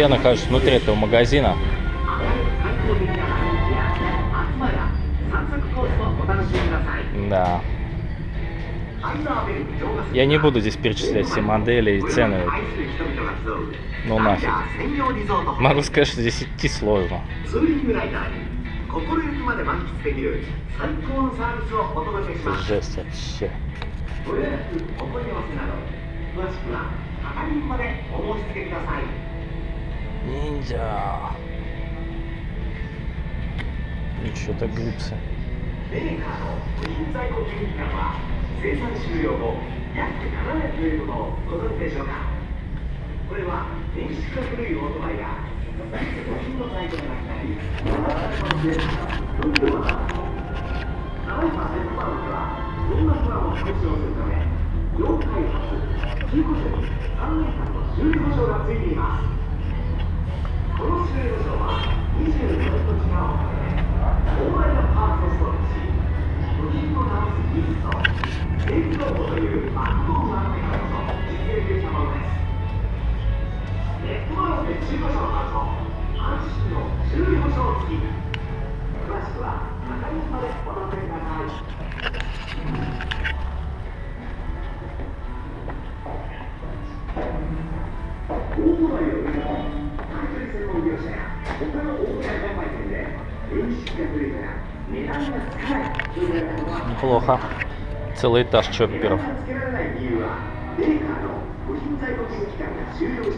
я нахожусь внутри этого магазина. Да. Я не буду здесь перечислять все модели и цены. Ну нафиг. Могу сказать, что здесь идти сложно. Жесть вообще. Ниндзя. И что-то 生産終了後約7年ということをご存知でしょうかこれは電子化古いオートバイが部品の在庫がなくなり70%のパンクはどんな不安を解消するため業界初中古車に3年間の修理保証がついていますこの終了場は24時と違う。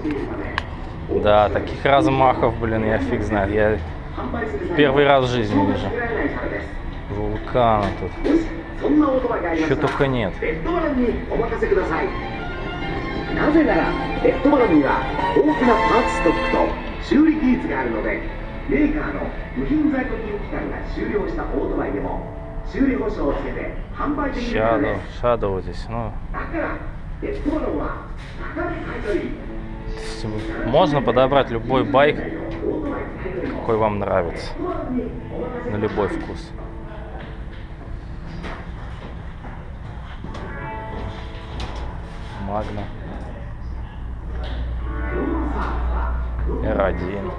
いるため Да, таких размахов, блин, я фиг знает. Я первый раз в жизни вижу. Вулкана тут. そんなオートバイがありま Чё したら только нет. レッドバランにお任せくださいなぜならレッドバランには豊富なパーツストックと修理技術があるのでメーカーの部品在庫期間が終了したオートバイでも 修理保証をつけて販売できるからで Shadow, す Shadow здесь, ну, だからレッドバランは高値買い取り то есть можно подобрать любой байк, какой вам нравится, на любой вкус. Магна. R1.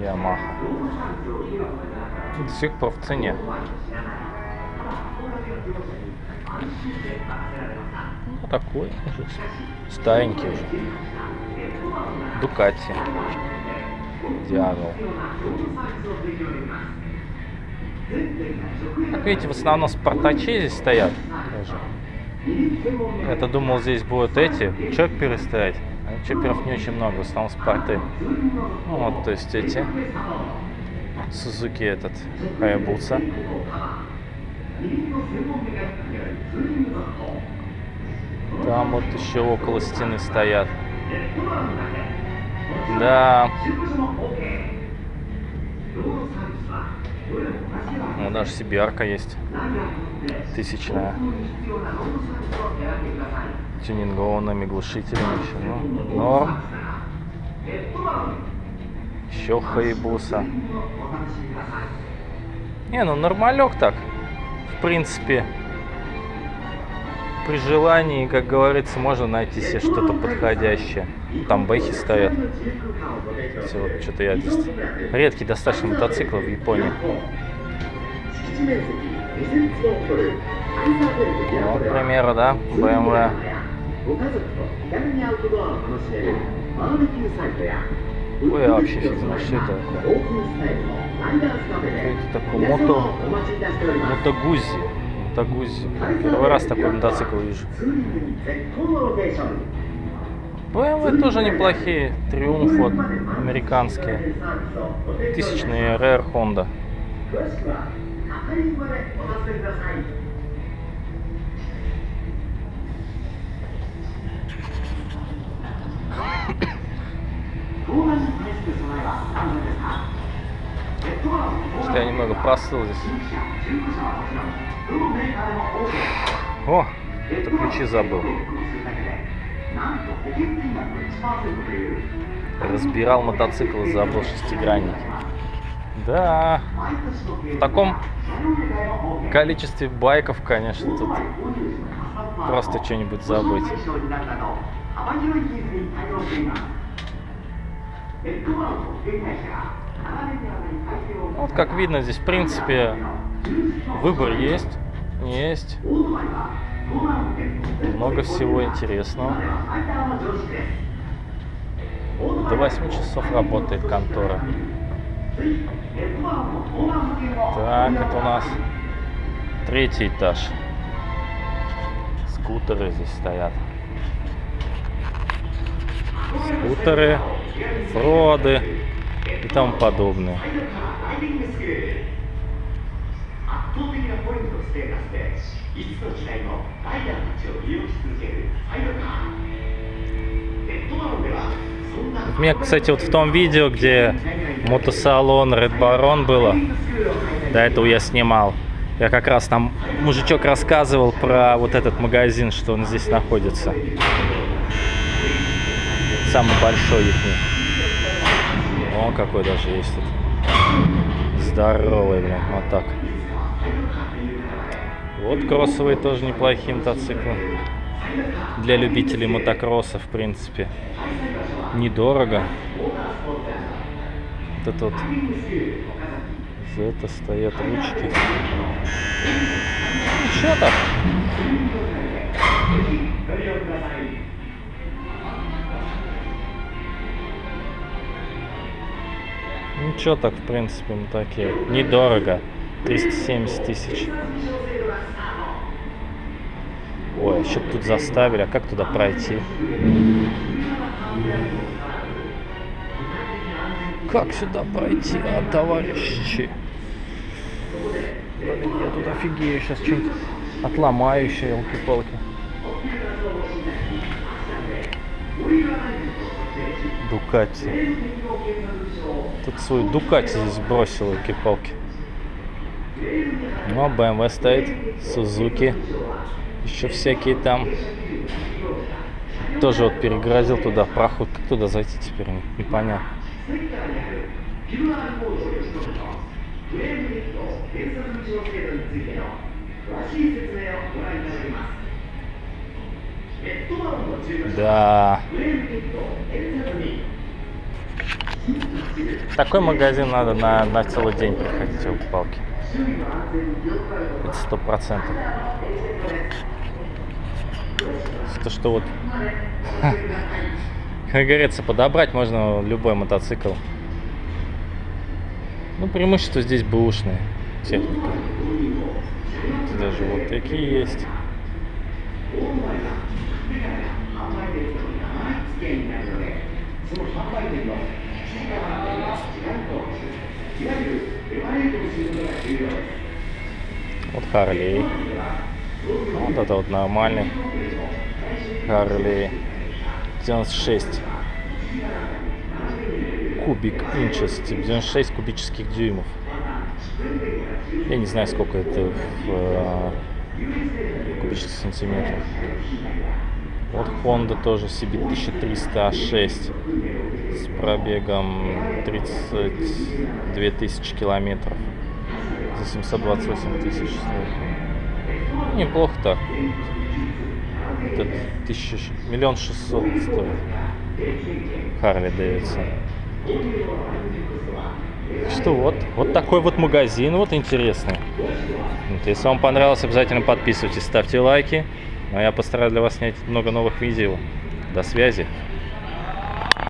Ямаха. До сих пор в цене. Ну, такой уже старенький уже. Дукати. Диагол. Как видите, в основном спартачи здесь стоят. Тоже. Я-то думал, здесь будут эти чопперы стоять. А чопперов не очень много, в основном спарты. Ну, вот, то есть эти. Сузуки этот, Хаябуса. Там вот еще около стены стоят. Да. Ну, даже Сибирка есть. Тысячная. Тюнингованными глушителями еще. Ну, норм. Еще Хаябуса. Не, ну нормалек так. В принципе, при желании, как говорится, можно найти себе что-то подходящее. Там бэхи стоят. Все, вот что-то я здесь... Редкий достаточно мотоцикл в Японии. Вот, к примеру, да, BMW. Ой, вообще фигня, что это такое? Что это такое? Мото... Мотогузи. Toyota Первый раз такой мотоцикл вижу. Ну, BMW тоже неплохие. Триумф вот, американские. Тысячные РР Honda. Thank you. Что я немного просыл здесь. О, это ключи забыл. Разбирал мотоцикл и забыл шестигранник. Да, в таком количестве байков, конечно, тут просто что-нибудь забыть. Вот как видно, здесь в принципе выбор есть. Есть. Много всего интересного. До 8 часов работает контора. Так, это у нас третий этаж. Скутеры здесь стоят. Скутеры, фроды и тому подобное. У меня, кстати, вот в том видео, где мотосалон Red Baron было, до этого я снимал, я как раз там, мужичок рассказывал про вот этот магазин, что он здесь находится. Самый большой их. О, какой даже есть тут. Здоровый, блин, вот так. Вот кроссовые тоже неплохие мотоциклы. Для любителей мотокросса, в принципе. Недорого. Вот это вот. За это стоят ручки. Ничего так. Ничего так, в принципе, мы такие. Недорого. 370 тысяч. Ой, еще б тут заставили. А как туда пройти? Как сюда пройти, а, товарищи? Блин, я тут офигею, сейчас что-нибудь отломаю еще, елки-палки. Дукати. Тут свой Дукати здесь бросил, елки-палки. Но ну, BMW а стоит, Сузуки, еще всякие там. Тоже вот перегрозил туда проход. Как туда зайти теперь? Непонятно. Да. Такой магазин надо на, на целый день приходить в а палки. Это сто процентов. То, что вот, как говорится, подобрать можно любой мотоцикл. Ну, преимущество здесь бэушная техника. Даже вот такие есть. Вот Харлей. Вот это вот нормальный Харлей. 96 кубик инчес, типа 96 кубических дюймов. Я не знаю, сколько это в э, кубических сантиметрах. Вот Honda тоже себе 1300 А6 с пробегом 32 тысячи километров за 728 тысяч стоит. Неплохо так. Это тысяча, миллион шестьсот стоит. Харли Дэвидсон. Что вот, вот такой вот магазин, вот интересный. Вот, если вам понравилось, обязательно подписывайтесь, ставьте лайки. Ну, а я постараюсь для вас снять много новых видео. До связи.